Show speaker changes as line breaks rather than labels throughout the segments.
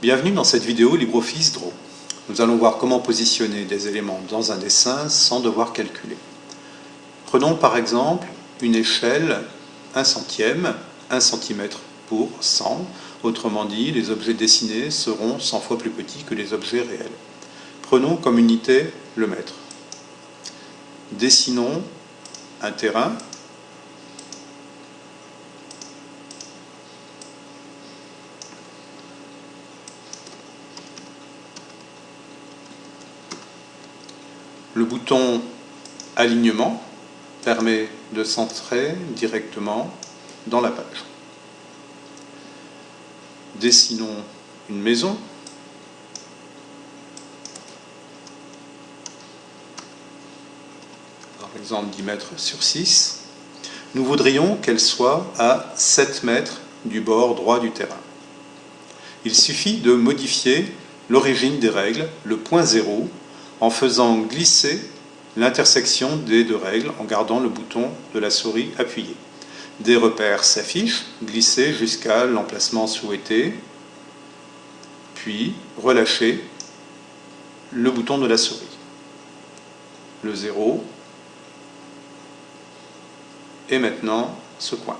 Bienvenue dans cette vidéo LibreOffice Draw. Nous allons voir comment positionner des éléments dans un dessin sans devoir calculer. Prenons par exemple une échelle 1 centième, 1 cm pour 100. Autrement dit, les objets dessinés seront 100 fois plus petits que les objets réels. Prenons comme unité le mètre. Dessinons un terrain Le bouton Alignement permet de centrer directement dans la page. Dessinons une maison. Par exemple 10 mètres sur 6. Nous voudrions qu'elle soit à 7 mètres du bord droit du terrain. Il suffit de modifier l'origine des règles, le point zéro, en faisant glisser l'intersection des deux règles en gardant le bouton de la souris appuyé. Des repères s'affichent, glisser jusqu'à l'emplacement souhaité, puis relâcher le bouton de la souris. Le 0 et maintenant ce point.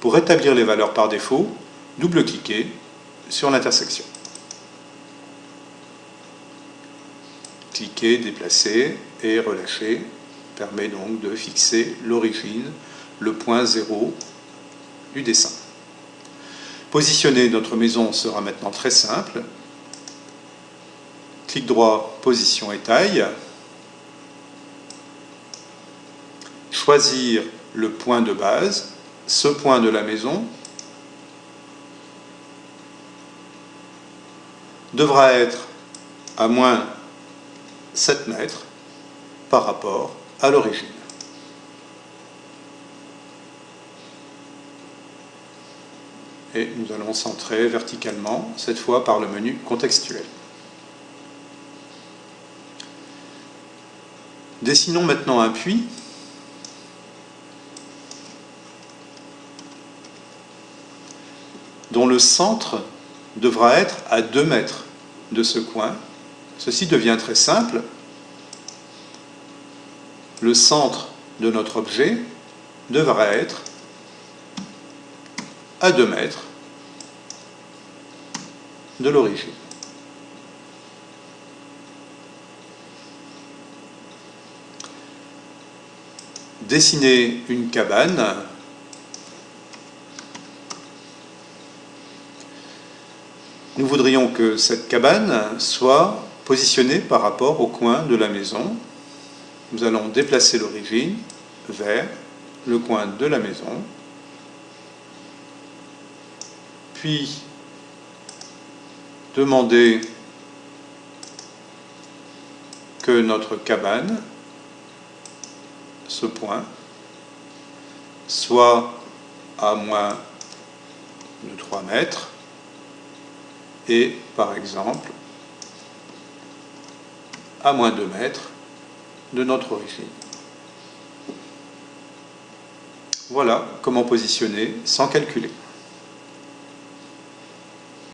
Pour rétablir les valeurs par défaut, double-cliquez sur l'intersection. Cliquer, déplacer et relâcher permet donc de fixer l'origine, le point zéro du dessin. Positionner notre maison sera maintenant très simple. Clic droit, position et taille. Choisir le point de base, ce point de la maison devra être à moins 7 mètres par rapport à l'origine. Et nous allons centrer verticalement, cette fois par le menu contextuel. Dessinons maintenant un puits. dont le centre devra être à 2 mètres de ce coin Ceci devient très simple. Le centre de notre objet devra être à 2 mètres de l'origine. Dessiner une cabane Nous voudrions que cette cabane soit positionné par rapport au coin de la maison. Nous allons déplacer l'origine vers le coin de la maison, puis demander que notre cabane, ce point, soit à moins de 3 mètres et par exemple à moins de mètres de notre origine. Voilà comment positionner sans calculer.